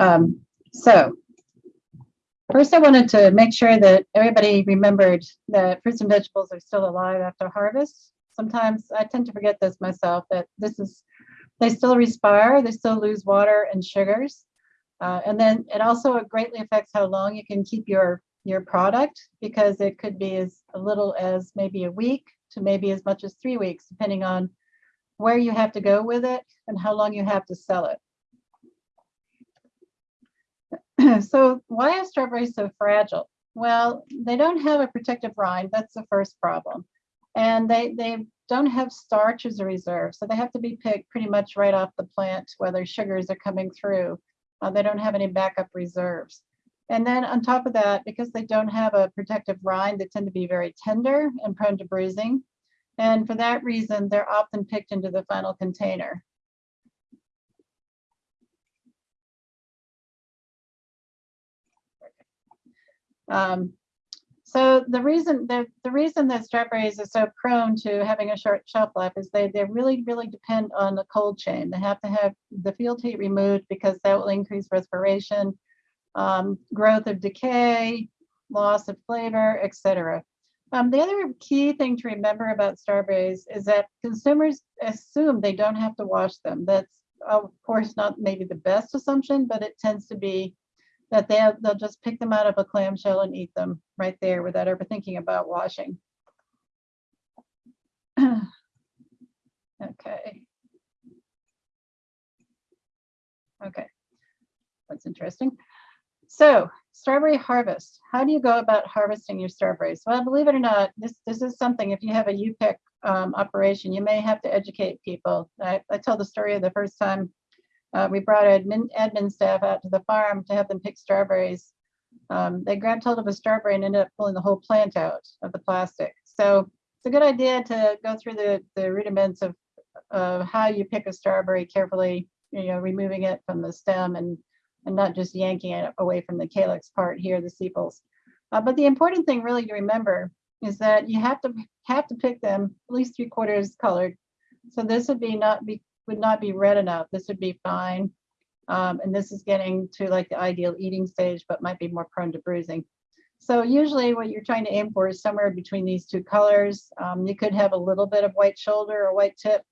Um, so first I wanted to make sure that everybody remembered that fruits and vegetables are still alive after harvest. Sometimes I tend to forget this myself, that this is, they still respire, they still lose water and sugars. Uh, and then it also greatly affects how long you can keep your, your product because it could be as little as maybe a week to maybe as much as three weeks, depending on where you have to go with it and how long you have to sell it. so why are strawberries so fragile? Well, they don't have a protective rind. That's the first problem. And they, they don't have starch as a reserve. So they have to be picked pretty much right off the plant, where whether sugars are coming through. Uh, they don't have any backup reserves. And then on top of that, because they don't have a protective rind, they tend to be very tender and prone to bruising. And for that reason, they're often picked into the final container. Um, so the reason the, the reason that strawberries are so prone to having a short shelf life is they, they really, really depend on the cold chain. They have to have the field heat removed because that will increase respiration, um, growth of decay, loss of flavor, etc. Um, the other key thing to remember about strawberries is that consumers assume they don't have to wash them. That's of course not maybe the best assumption, but it tends to be that they'll, they'll just pick them out of a clamshell and eat them right there without ever thinking about washing. okay. Okay, that's interesting. So strawberry harvest. How do you go about harvesting your strawberries? Well, believe it or not, this, this is something, if you have a U-pick um, operation, you may have to educate people. I, I tell the story of the first time uh, we brought admin, admin staff out to the farm to have them pick strawberries. Um, they grabbed hold of a strawberry and ended up pulling the whole plant out of the plastic. So it's a good idea to go through the, the rudiments of, of how you pick a strawberry carefully, you know, removing it from the stem and, and not just yanking it away from the calyx part here, the sepals. Uh, but the important thing really to remember is that you have to have to pick them at least three quarters colored. So this would be not be would not be red enough. This would be fine. Um, and this is getting to like the ideal eating stage, but might be more prone to bruising. So usually what you're trying to aim for is somewhere between these two colors. Um, you could have a little bit of white shoulder or white tip,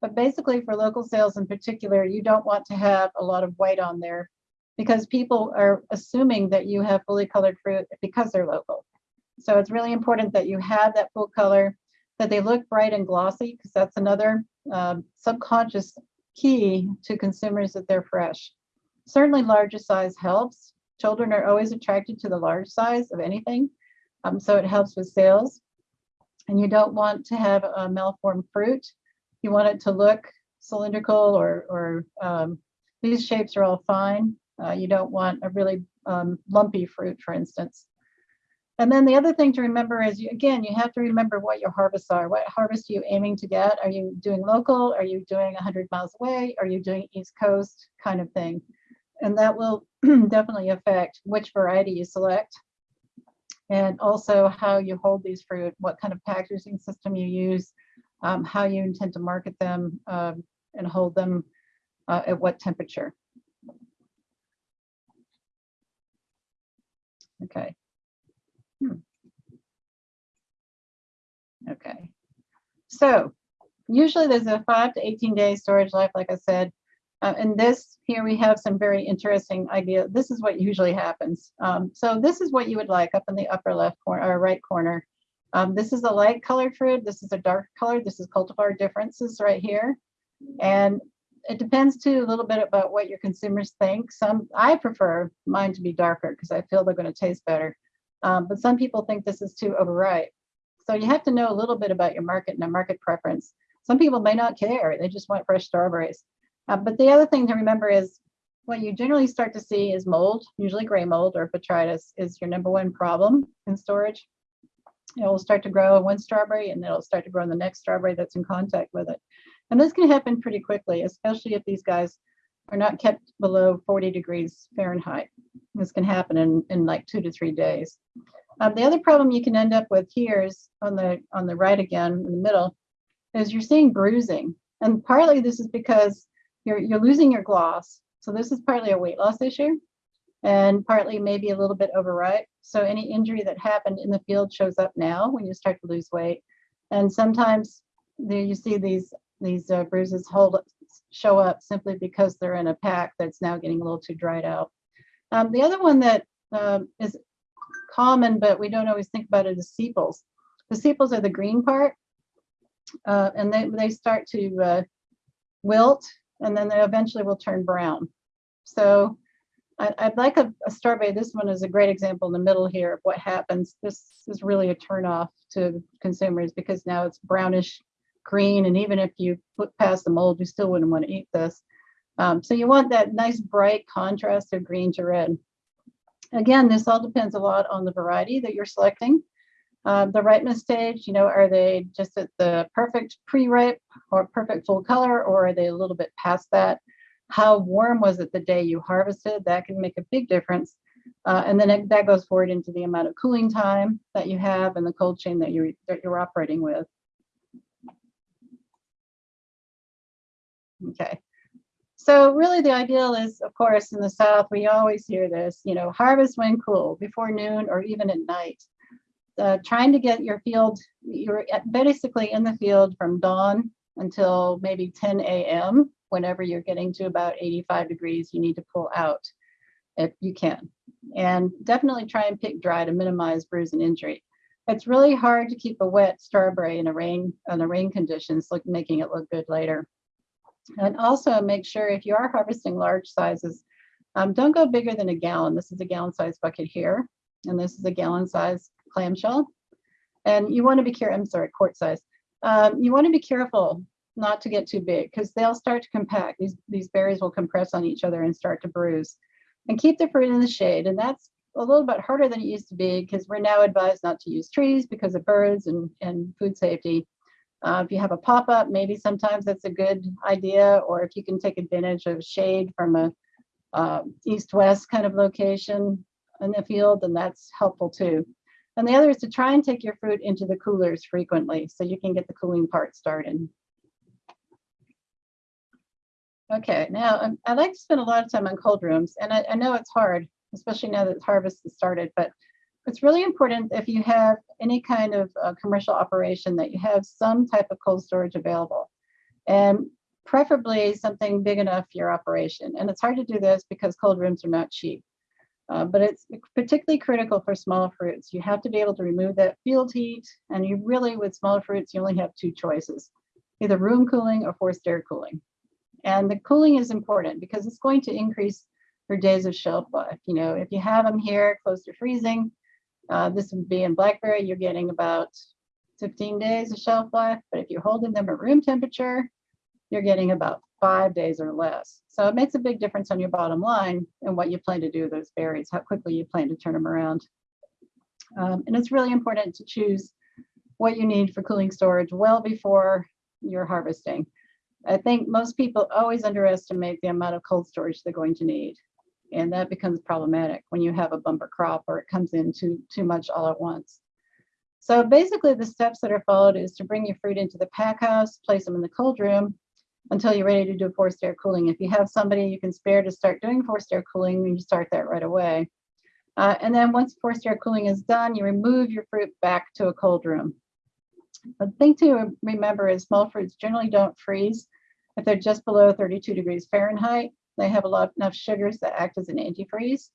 but basically for local sales in particular, you don't want to have a lot of white on there because people are assuming that you have fully colored fruit because they're local. So it's really important that you have that full color, that they look bright and glossy, because that's another um, subconscious key to consumers that they're fresh. Certainly larger size helps. Children are always attracted to the large size of anything. Um, so it helps with sales. And you don't want to have a malformed fruit. You want it to look cylindrical or, or um, these shapes are all fine. Uh, you don't want a really um, lumpy fruit, for instance. And then the other thing to remember is, you, again, you have to remember what your harvests are. What harvest are you aiming to get? Are you doing local? Are you doing 100 miles away? Are you doing East Coast kind of thing? And that will definitely affect which variety you select and also how you hold these fruit, what kind of packaging system you use, um, how you intend to market them um, and hold them uh, at what temperature. Okay. Okay. So usually there's a five to 18 day storage life, like I said. Uh, and this here we have some very interesting idea. This is what usually happens. Um, so this is what you would like up in the upper left corner or right corner. Um, this is a light colored fruit. This is a dark color. This is cultivar differences right here. And it depends too a little bit about what your consumers think. Some I prefer mine to be darker because I feel they're going to taste better. Um, but some people think this is too overripe. So you have to know a little bit about your market and a market preference. Some people may not care. They just want fresh strawberries. Uh, but the other thing to remember is what you generally start to see is mold, usually gray mold or botrytis is your number one problem in storage. It will start to grow in one strawberry and it'll start to grow in the next strawberry that's in contact with it. And this can happen pretty quickly, especially if these guys are not kept below 40 degrees Fahrenheit. This can happen in, in like two to three days. Um, the other problem you can end up with here is on the on the right again in the middle is you're seeing bruising. And partly this is because you're, you're losing your gloss. So this is partly a weight loss issue and partly maybe a little bit overripe. So any injury that happened in the field shows up now when you start to lose weight. And sometimes there you see these these uh, bruises hold show up simply because they're in a pack that's now getting a little too dried out. Um, the other one that um, is common, but we don't always think about it as sepals. The sepals are the green part, uh, and they, they start to uh, wilt, and then they eventually will turn brown. So I, would like a, a strawberry. This one is a great example in the middle here of what happens. This is really a turnoff to consumers because now it's brownish green, and even if you put past the mold, you still wouldn't want to eat this. Um, so you want that nice bright contrast of green to red. Again, this all depends a lot on the variety that you're selecting. Um, the ripeness stage, you know, are they just at the perfect pre-ripe or perfect full color, or are they a little bit past that? How warm was it the day you harvested? That can make a big difference. Uh, and then it, that goes forward into the amount of cooling time that you have and the cold chain that you're, that you're operating with. Okay. So really the ideal is, of course, in the South, we always hear this, you know, harvest when cool, before noon or even at night. Uh, trying to get your field, you're basically in the field from dawn until maybe 10 a.m. Whenever you're getting to about 85 degrees, you need to pull out if you can. And definitely try and pick dry to minimize bruise and injury. It's really hard to keep a wet strawberry in a rain, on the rain conditions, look, making it look good later. And also make sure if you are harvesting large sizes, um, don't go bigger than a gallon. This is a gallon size bucket here, and this is a gallon size clamshell. And you want to be careful, I'm sorry, quart size. Um, you want to be careful not to get too big because they'll start to compact. These, these berries will compress on each other and start to bruise. And keep the fruit in the shade. And that's a little bit harder than it used to be because we're now advised not to use trees because of birds and, and food safety. Uh, if you have a pop-up, maybe sometimes that's a good idea, or if you can take advantage of shade from a uh, east-west kind of location in the field, then that's helpful too. And the other is to try and take your fruit into the coolers frequently so you can get the cooling part started. Okay, now um, I like to spend a lot of time on cold rooms, and I, I know it's hard, especially now that harvest has started, but it's really important if you have any kind of uh, commercial operation that you have some type of cold storage available and preferably something big enough for your operation. And it's hard to do this because cold rooms are not cheap. Uh, but it's particularly critical for small fruits. You have to be able to remove that field heat and you really, with small fruits, you only have two choices, either room cooling or forced air cooling. And the cooling is important because it's going to increase your days of shelf life. You know, if you have them here close to freezing, uh, this would be in blackberry, you're getting about 15 days of shelf life, but if you're holding them at room temperature, you're getting about five days or less. So it makes a big difference on your bottom line and what you plan to do with those berries, how quickly you plan to turn them around. Um, and it's really important to choose what you need for cooling storage well before you're harvesting. I think most people always underestimate the amount of cold storage they're going to need and that becomes problematic when you have a bumper crop or it comes in too, too much all at once. So basically the steps that are followed is to bring your fruit into the pack house, place them in the cold room until you're ready to do forced air cooling. If you have somebody you can spare to start doing forced air cooling, you start that right away. Uh, and then once forced air cooling is done, you remove your fruit back to a cold room. The thing to remember is small fruits generally don't freeze if they're just below 32 degrees Fahrenheit. They have a lot enough sugars that act as an antifreeze.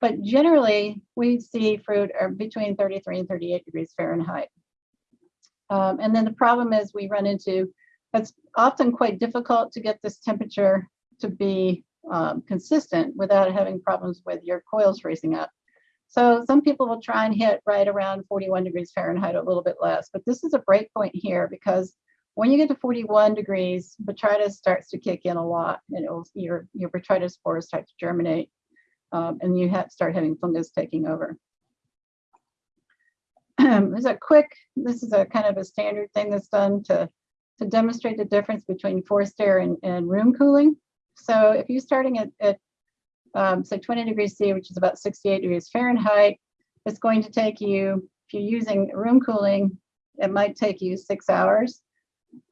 But generally, we see fruit are between 33 and 38 degrees Fahrenheit. Um, and then the problem is we run into, it's often quite difficult to get this temperature to be um, consistent without having problems with your coils freezing up. So some people will try and hit right around 41 degrees Fahrenheit, a little bit less, but this is a break point here because when you get to 41 degrees, botrytis starts to kick in a lot and it will, your, your botrytis spores start to germinate um, and you have start having fungus taking over. There's a quick, this is a kind of a standard thing that's done to, to demonstrate the difference between forced air and, and room cooling. So if you're starting at, at um, say 20 degrees C, which is about 68 degrees Fahrenheit, it's going to take you, if you're using room cooling, it might take you six hours.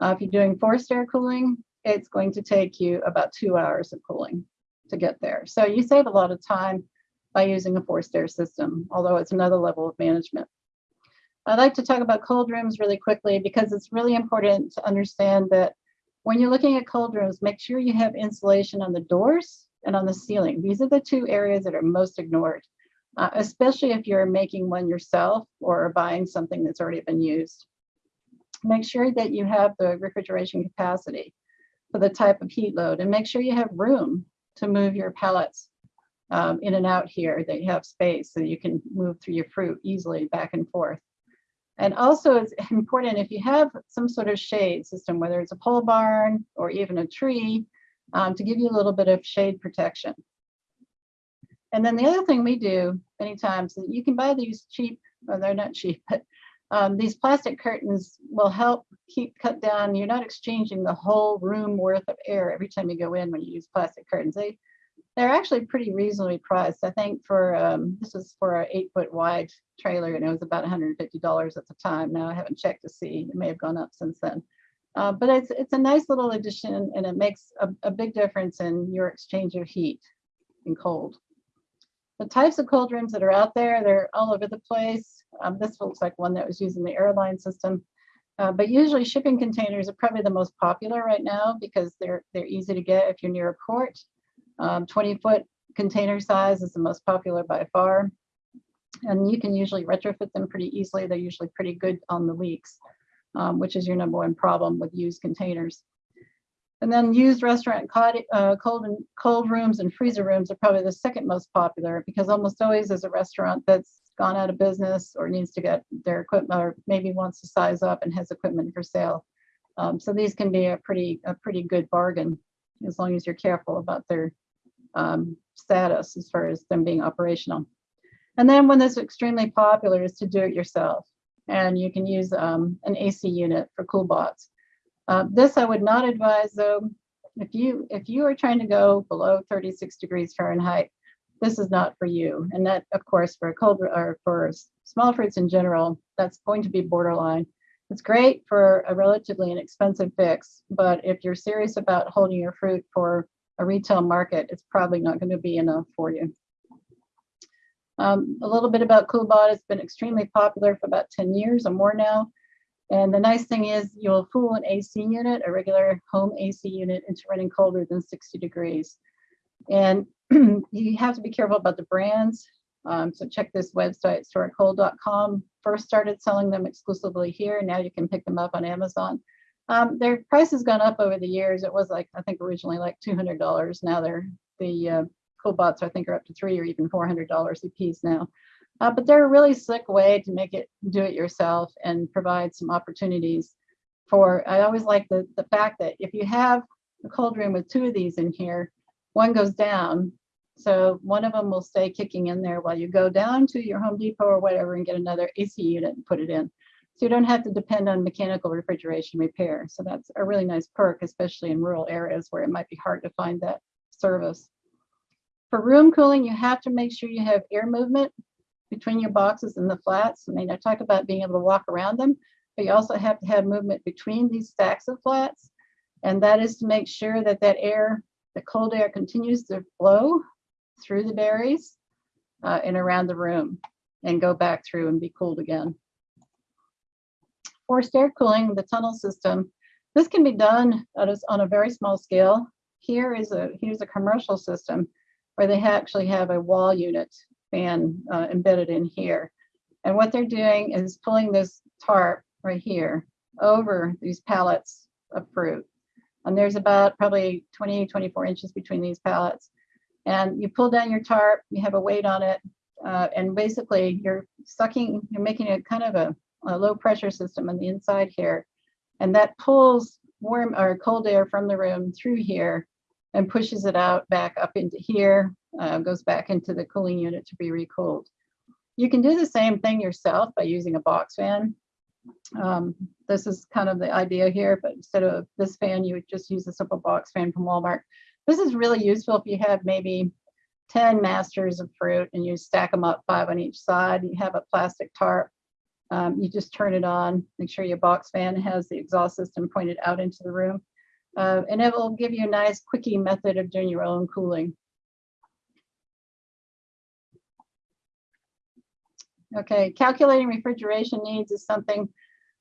Uh, if you're doing forced air cooling, it's going to take you about two hours of cooling. to get there. So you save a lot of time by using a forced air system, although it's another level of management. I'd like to talk about cold rooms really quickly because it's really important to understand that when you're looking at cold rooms, make sure you have insulation on the doors and on the ceiling. These are the two areas that are most ignored, uh, especially if you're making one yourself or buying something that's already been used. Make sure that you have the refrigeration capacity for the type of heat load and make sure you have room to move your pallets um, in and out here, that you have space so you can move through your fruit easily back and forth. And also it's important if you have some sort of shade system, whether it's a pole barn or even a tree, um, to give you a little bit of shade protection. And then the other thing we do many times you can buy these cheap, well, they're not cheap, but um, these plastic curtains will help keep cut down. You're not exchanging the whole room worth of air every time you go in when you use plastic curtains. They, they're actually pretty reasonably priced. I think for, um, this was for an eight foot wide trailer and it was about $150 at the time. Now I haven't checked to see, it may have gone up since then. Uh, but it's, it's a nice little addition and it makes a, a big difference in your exchange of heat and cold. The types of cold rooms that are out there, they're all over the place. Um, this looks like one that was used in the airline system. Uh, but usually shipping containers are probably the most popular right now because they're they're easy to get if you're near a port. Um, 20 foot container size is the most popular by far. And you can usually retrofit them pretty easily. They're usually pretty good on the leaks, um, which is your number one problem with used containers. And then used restaurant uh, cold and cold rooms and freezer rooms are probably the second most popular because almost always there's a restaurant that's gone out of business or needs to get their equipment or maybe wants to size up and has equipment for sale. Um, so these can be a pretty a pretty good bargain as long as you're careful about their um, status as far as them being operational. And then when this extremely popular is to do it yourself. And you can use um, an AC unit for cool CoolBots. Uh, this I would not advise though. If you if you are trying to go below 36 degrees Fahrenheit, this is not for you. And that, of course, for cold or for small fruits in general, that's going to be borderline. It's great for a relatively inexpensive fix, but if you're serious about holding your fruit for a retail market, it's probably not going to be enough for you. Um, a little bit about CoolBot, it's been extremely popular for about 10 years or more now. And the nice thing is you'll fool an AC unit, a regular home AC unit into running colder than 60 degrees. And you have to be careful about the brands. Um, so check this website, storecold.com. First started selling them exclusively here. Now you can pick them up on Amazon. Um, their price has gone up over the years. It was like, I think originally like $200. Now they're, the uh, CoolBots I think are up to three or even $400 a piece now. Uh, but they're a really slick way to make it do it yourself and provide some opportunities for, I always like the, the fact that if you have a cold room with two of these in here, one goes down. So one of them will stay kicking in there while you go down to your Home Depot or whatever and get another AC unit and put it in. So you don't have to depend on mechanical refrigeration repair. So that's a really nice perk, especially in rural areas where it might be hard to find that service. For room cooling, you have to make sure you have air movement between your boxes and the flats. I mean, I talk about being able to walk around them, but you also have to have movement between these stacks of flats. And that is to make sure that that air the cold air continues to flow through the berries uh, and around the room and go back through and be cooled again. Forced air cooling, the tunnel system, this can be done on a very small scale. Here is a here's a commercial system where they actually have a wall unit fan uh, embedded in here. And what they're doing is pulling this tarp right here over these pallets of fruit and there's about probably 20, 24 inches between these pallets. And you pull down your tarp, you have a weight on it, uh, and basically you're sucking, you're making a kind of a, a low pressure system on the inside here. And that pulls warm or cold air from the room through here and pushes it out back up into here, uh, goes back into the cooling unit to be recooled. You can do the same thing yourself by using a box fan. Um, this is kind of the idea here, but instead of this fan, you would just use a simple box fan from Walmart. This is really useful if you have maybe 10 masters of fruit and you stack them up five on each side. You have a plastic tarp. Um, you just turn it on, make sure your box fan has the exhaust system pointed out into the room. Uh, and it will give you a nice quickie method of doing your own cooling. Okay, calculating refrigeration needs is something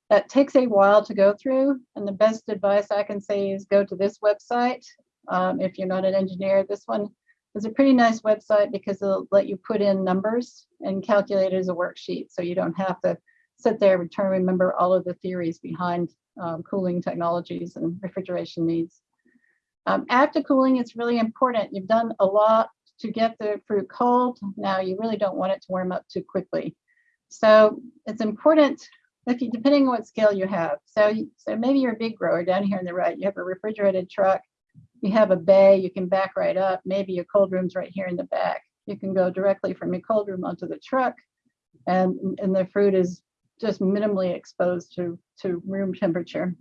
that takes a while to go through. And the best advice I can say is go to this website. Um, if you're not an engineer, this one is a pretty nice website because it'll let you put in numbers and calculate it as a worksheet. So you don't have to sit there and try to remember all of the theories behind um, cooling technologies and refrigeration needs. Um, after cooling, it's really important. You've done a lot to get the fruit cold. Now you really don't want it to warm up too quickly. So it's important if you, depending on what scale you have. So, so maybe you're a big grower down here on the right, you have a refrigerated truck, you have a bay, you can back right up, maybe your cold room's right here in the back. You can go directly from your cold room onto the truck and, and the fruit is just minimally exposed to, to room temperature.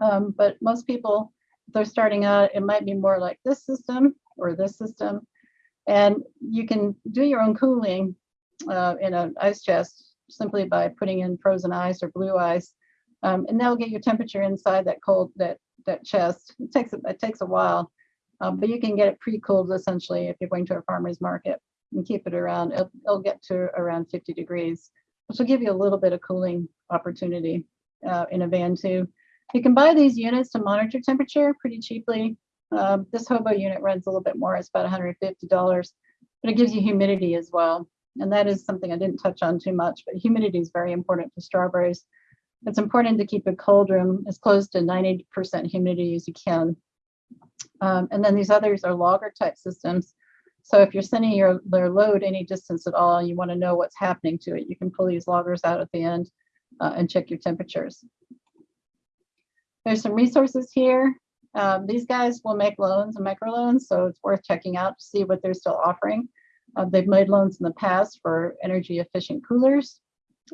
Um, but most people, they're starting out, it might be more like this system or this system. And you can do your own cooling uh, in an ice chest simply by putting in frozen ice or blue ice. Um, and that'll get your temperature inside that cold, that, that chest. It takes, it takes a while, um, but you can get it pre-cooled essentially if you're going to a farmer's market and keep it around, it'll, it'll get to around 50 degrees, which will give you a little bit of cooling opportunity uh, in a van too. You can buy these units to monitor temperature pretty cheaply. Um, this hobo unit runs a little bit more, it's about $150, but it gives you humidity as well. And that is something I didn't touch on too much, but humidity is very important for strawberries. It's important to keep a cold room as close to 90% humidity as you can. Um, and then these others are logger type systems. So if you're sending your, their load any distance at all, you want to know what's happening to it, you can pull these loggers out at the end uh, and check your temperatures. There's some resources here. Um, these guys will make loans and microloans, so it's worth checking out to see what they're still offering. Uh, they've made loans in the past for energy efficient coolers.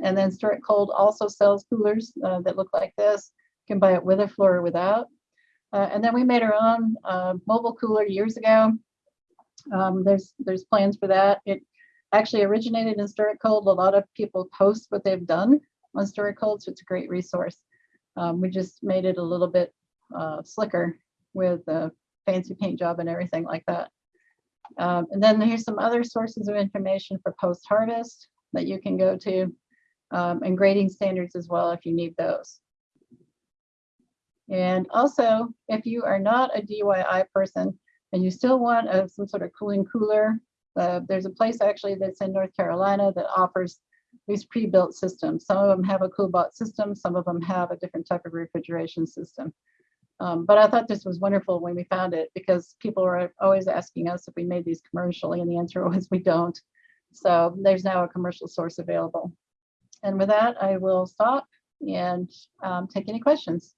And then Store It Cold also sells coolers uh, that look like this. You can buy it with a floor or without. Uh, and then we made our own uh, mobile cooler years ago. Um, there's there's plans for that. It actually originated in Store It Cold. A lot of people post what they've done on Store It Cold, so it's a great resource. Um, we just made it a little bit uh, slicker with a fancy paint job and everything like that. Um, and then here's some other sources of information for post-harvest that you can go to um, and grading standards as well if you need those. And also, if you are not a DIY person and you still want a, some sort of cooling cooler, uh, there's a place actually that's in North Carolina that offers these pre-built systems. Some of them have a CoolBot system, some of them have a different type of refrigeration system. Um, but I thought this was wonderful when we found it because people were always asking us if we made these commercially and the answer was we don't. So there's now a commercial source available. And with that, I will stop and um, take any questions.